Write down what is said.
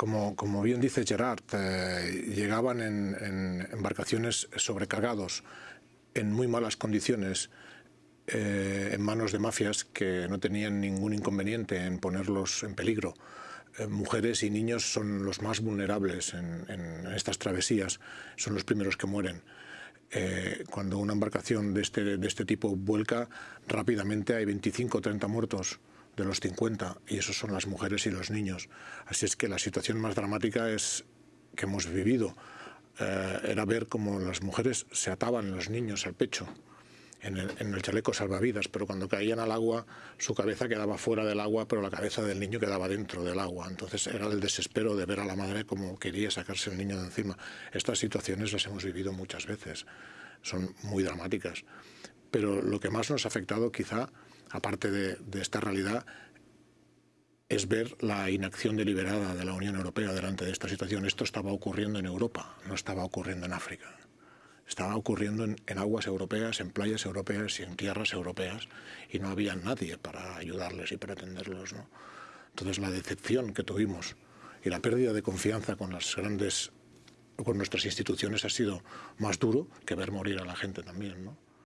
como, bien dice Gerard, eh, llegaban en, embarcaciones sobrecargados, en muy malas condiciones, eh, en manos de mafias que no tenían ningún inconveniente en ponerlos en peligro. Eh, mujeres y niños son los más vulnerables en, estas travesías, son los primeros que mueren. Cuando una embarcación de este, de este tipo vuelca, rápidamente hay 25 o 30 muertos de los 50 y esos son las mujeres y los niños. Así es que la situación más dramática es que hemos vivido eh, era ver cómo las mujeres se ataban los niños al pecho en el, chaleco salvavidas, pero cuando caían al agua su cabeza quedaba fuera del agua, pero la cabeza del niño quedaba dentro del agua. Entonces era el desespero de ver a la madre como quería sacarse el niño de encima. Estas situaciones las hemos vivido muchas veces, son muy dramáticas. Pero lo que más nos ha afectado quizá, aparte de, esta realidad, es ver la inacción deliberada de la Unión Europea delante de esta situación. Esto estaba ocurriendo en Europa, no estaba ocurriendo en África. Estaba ocurriendo en, en, aguas europeas, en playas europeas y en tierras europeas y no había nadie para ayudarles y para atenderlos. ¿no? Entonces la decepción que tuvimos y la pérdida de confianza con las grandes, con nuestras instituciones ha sido más duro que ver morir a la gente también. ¿no?